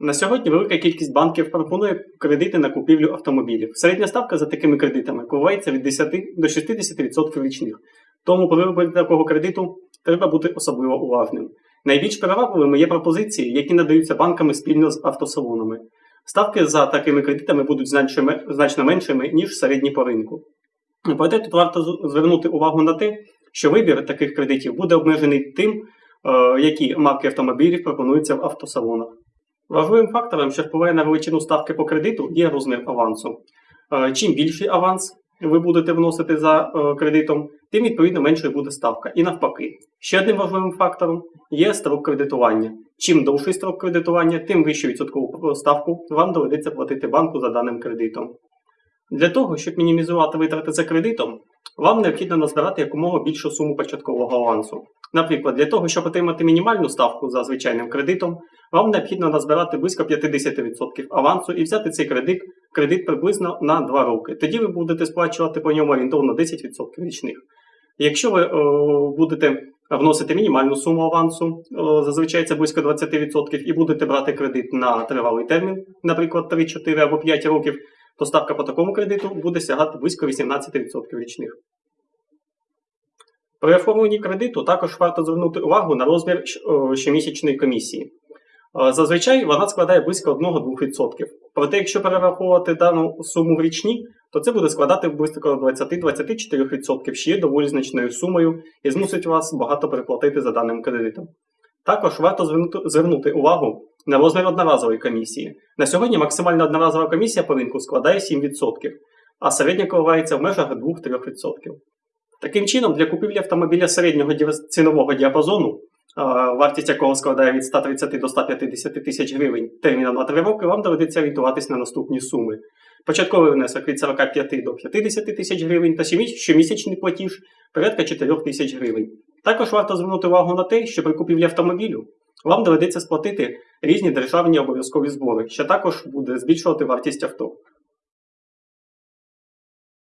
На сьогодні велика кількість банків пропонує кредити на купівлю автомобілів. Середня ставка за такими кредитами коливається від 10 до 60% річних. Тому при виборі такого кредиту треба бути особливо уважним. Найбільш привабливими є пропозиції, які надаються банками спільно з автосалонами. Ставки за такими кредитами будуть значно меншими, ніж середні по ринку. Проте тут варто звернути увагу на те, що вибір таких кредитів буде обмежений тим, е, які марки автомобілів пропонуються в автосалонах. Важливим фактором, що впливає на величину ставки по кредиту, є розмір авансу. Е, Чим більший аванс ви будете вносити за е, кредитом, тим відповідно меншою буде ставка. І навпаки. Ще одним важливим фактором є строк кредитування. Чим довший строк кредитування, тим вищу відсоткову ставку вам доведеться платити банку за даним кредитом. Для того, щоб мінімізувати витрати за кредитом, вам необхідно назбирати якомога більшу суму початкового авансу. Наприклад, для того, щоб отримати мінімальну ставку за звичайним кредитом, вам необхідно назбирати близько 50% авансу і взяти цей кредит, кредит приблизно на 2 роки. Тоді ви будете сплачувати по ньому орієнтовно 10% річних. Якщо ви е, будете вносити мінімальну суму авансу, е, зазвичай це близько 20%, і будете брати кредит на тривалий термін, наприклад, 3, 4 або 5 років, то ставка по такому кредиту буде сягати близько 18% річних. При оформленні кредиту також варто звернути увагу на розмір щомісячної комісії. Е, Зазвичай вона складає близько 1-2%. Проте, якщо перераховувати дану суму в річні, то це буде складати близько 20-24%, що є доволі значною сумою і змусить вас багато переплатити за даним кредитом. Також варто звернути увагу на розмір одноразової комісії. На сьогодні максимальна одноразова комісія по ринку складає 7%, а середня коливається в межах 2-3%. Таким чином, для купівлі автомобіля середнього цінового діапазону, вартість якого складає від 130 до 150 тисяч гривень терміном на 3 роки, вам доведеться орієнтуватись на наступні суми. Початковий внесок від 45 до 50 тисяч гривень та щомісячний платіж порядка 4 тисяч гривень. Також варто звернути увагу на те, що при купівлі автомобілю вам доведеться сплатити різні державні обов'язкові збори, що також буде збільшувати вартість авто.